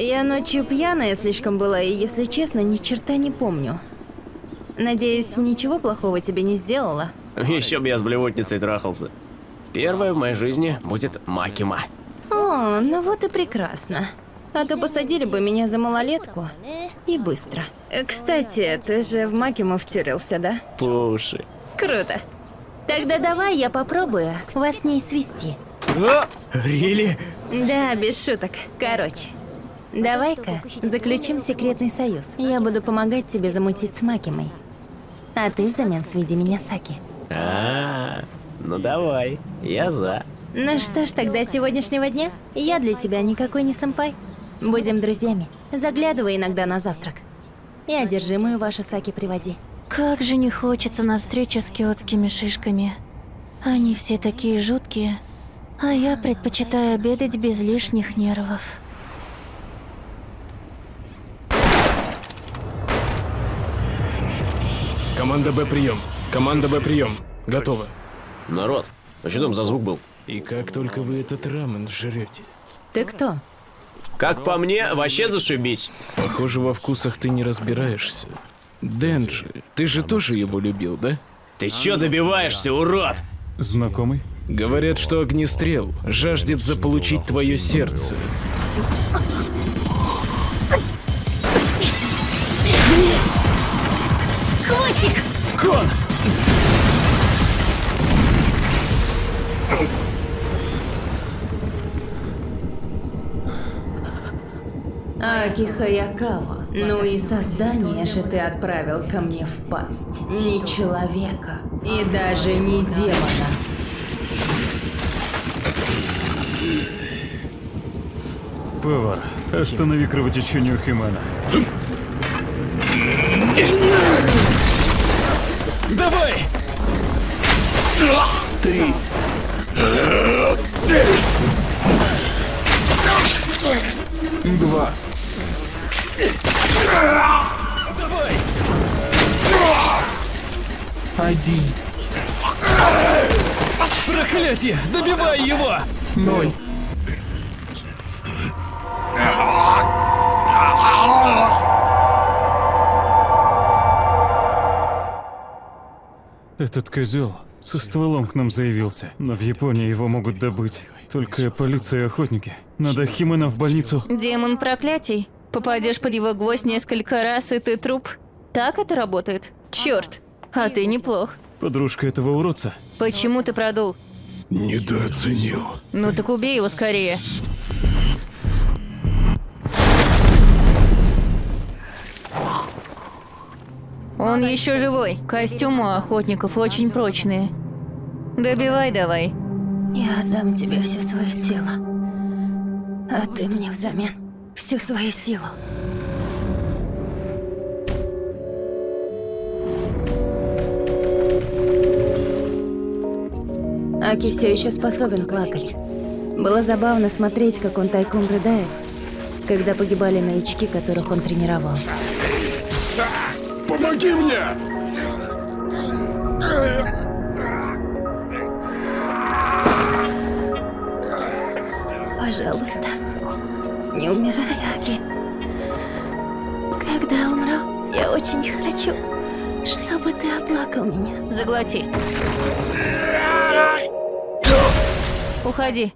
Я ночью пьяная слишком была, и, если честно, ни черта не помню. Надеюсь, ничего плохого тебе не сделала? Еще бы я с блевотницей трахался. Первое в моей жизни будет Макима. О, ну вот и прекрасно. А то посадили бы меня за малолетку. И быстро. Кстати, ты же в Макиму втюрился, да? Пуши. Круто. Тогда давай я попробую вас с ней свести. Рили? Да, без шуток. Короче, давай-ка заключим секретный союз. Я буду помогать тебе замутить с Макимой. А ты взамен сведи меня с Аки. А, ну давай, я за. Ну что ж, тогда с сегодняшнего дня я для тебя никакой не сэмпай. Будем друзьями. Заглядывай иногда на завтрак. И одержимую ваши Саки приводи. Как же не хочется на встречу с киотскими шишками. Они все такие жуткие, а я предпочитаю обедать без лишних нервов. Команда Б прием. Команда Б прием. Готово. Народ, а что там за звук был? И как только вы этот рамен жрете. Ты кто? Как по мне, вообще зашибись. Похоже, во вкусах ты не разбираешься. Денджи, ты же тоже его любил, да? Ты чё добиваешься, урод? Знакомый? Говорят, что огнестрел жаждет заполучить твое сердце. Кон! Аки Хаякава, ну и создание же ты отправил ко мне в пасть. Не человека и даже не демона. Повар, останови кровотечение у Химана. Два. Давай! Один. Проклятие! Добивай его! Ноль. Этот козел со стволом к нам заявился, но в Японии его могут добыть. Только полиция и охотники. Надо Химана в больницу. Демон проклятий. Попадешь под его гвоздь несколько раз, и ты труп. Так это работает? Черт, а ты неплох. Подружка этого уродца. Почему ты продул? Недооценил. Ну так убей его скорее. Он еще живой. Костюмы у охотников очень прочные. Добивай давай. Я отдам тебе все свое тело. А ты мне взамен всю свою силу. Аки все еще способен плакать. Было забавно смотреть, как он тайком рыдает, когда погибали новички, которых он тренировал. Помоги мне! Пожалуйста, не умирай, Аки. Когда умру, я очень хочу, чтобы ты оплакал меня. Заглоти. Уходи.